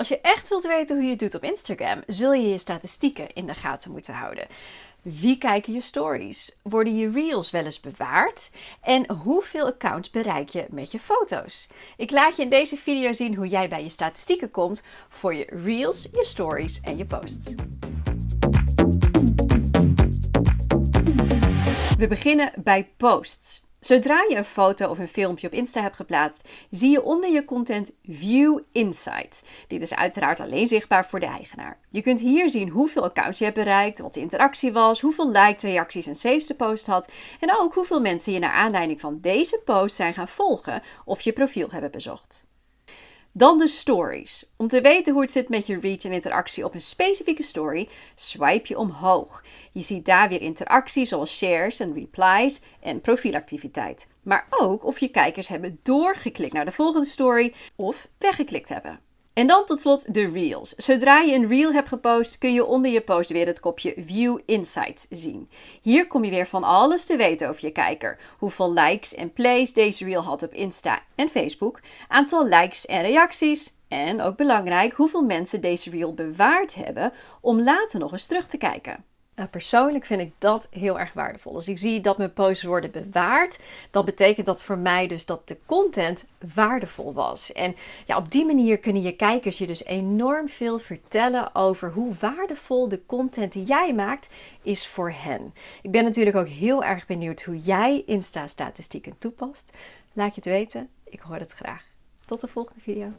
Als je echt wilt weten hoe je het doet op Instagram, zul je je statistieken in de gaten moeten houden. Wie kijken je stories? Worden je reels wel eens bewaard? En hoeveel accounts bereik je met je foto's? Ik laat je in deze video zien hoe jij bij je statistieken komt voor je reels, je stories en je posts. We beginnen bij posts. Zodra je een foto of een filmpje op Insta hebt geplaatst, zie je onder je content View Insights. Dit is uiteraard alleen zichtbaar voor de eigenaar. Je kunt hier zien hoeveel accounts je hebt bereikt, wat de interactie was, hoeveel likes, reacties en saves de post had en ook hoeveel mensen je naar aanleiding van deze post zijn gaan volgen of je profiel hebben bezocht. Dan de stories. Om te weten hoe het zit met je reach en interactie op een specifieke story, swipe je omhoog. Je ziet daar weer interactie zoals shares en replies en profielactiviteit. Maar ook of je kijkers hebben doorgeklikt naar de volgende story of weggeklikt hebben. En dan tot slot de Reels. Zodra je een Reel hebt gepost, kun je onder je post weer het kopje View Insights zien. Hier kom je weer van alles te weten over je kijker. Hoeveel likes en plays deze Reel had op Insta en Facebook, aantal likes en reacties en ook belangrijk hoeveel mensen deze Reel bewaard hebben om later nog eens terug te kijken. Nou, persoonlijk vind ik dat heel erg waardevol. Als ik zie dat mijn posts worden bewaard, dan betekent dat voor mij dus dat de content waardevol was. En ja, op die manier kunnen je kijkers je dus enorm veel vertellen over hoe waardevol de content die jij maakt is voor hen. Ik ben natuurlijk ook heel erg benieuwd hoe jij Insta-statistieken toepast. Laat je het weten, ik hoor het graag. Tot de volgende video.